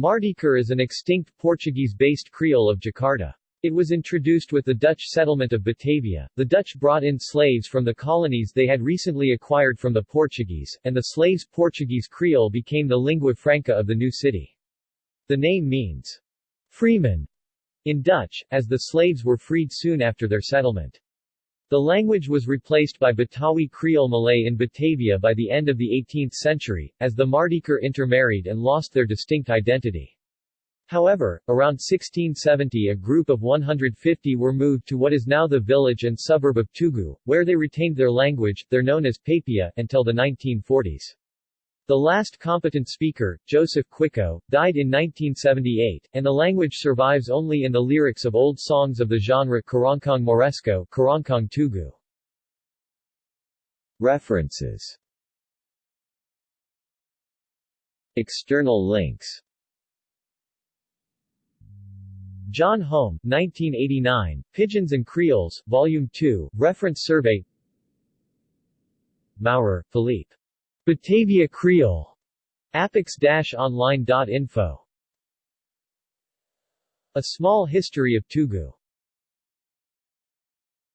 Mardijker is an extinct Portuguese-based Creole of Jakarta. It was introduced with the Dutch settlement of Batavia. The Dutch brought in slaves from the colonies they had recently acquired from the Portuguese, and the slaves' Portuguese Creole became the lingua franca of the new city. The name means freeman in Dutch, as the slaves were freed soon after their settlement. The language was replaced by Betawi Creole Malay in Batavia by the end of the 18th century, as the Mardijker intermarried and lost their distinct identity. However, around 1670 a group of 150 were moved to what is now the village and suburb of Tugu, where they retained their language, they're known as Papia, until the 1940s. The last competent speaker, Joseph Quico, died in 1978, and the language survives only in the lyrics of old songs of the genre Keroncong Moresco Keroncong Tugu. References External links John Holm, 1989, Pidgins and Creoles, Volume 2, Reference Survey Maurer, Philippe. Batavia Creole. Apex-online.info A Small History of Tugu